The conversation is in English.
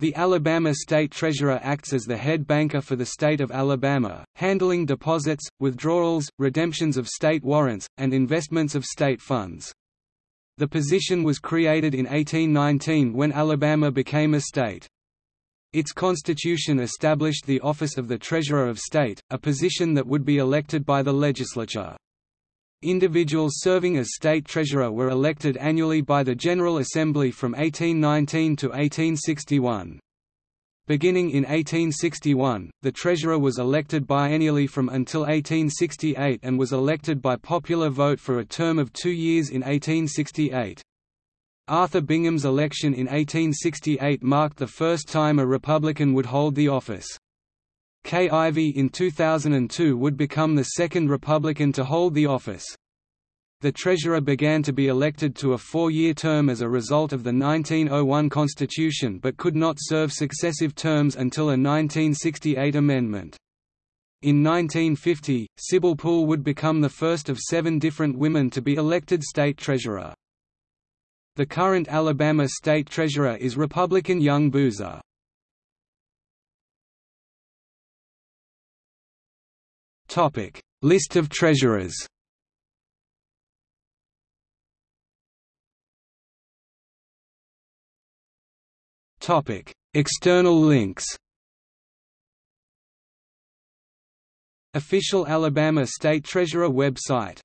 The Alabama State Treasurer acts as the head banker for the state of Alabama, handling deposits, withdrawals, redemptions of state warrants, and investments of state funds. The position was created in 1819 when Alabama became a state. Its constitution established the office of the Treasurer of State, a position that would be elected by the legislature. Individuals serving as state treasurer were elected annually by the General Assembly from 1819 to 1861. Beginning in 1861, the treasurer was elected biennially from until 1868 and was elected by popular vote for a term of two years in 1868. Arthur Bingham's election in 1868 marked the first time a Republican would hold the office. Ivey in 2002 would become the second Republican to hold the office. The treasurer began to be elected to a four-year term as a result of the 1901 Constitution but could not serve successive terms until a 1968 amendment. In 1950, Sibyl Pool would become the first of seven different women to be elected state treasurer. The current Alabama state treasurer is Republican Young Boozer. Topic: List of treasurers. Topic: External links. Official Alabama State Treasurer website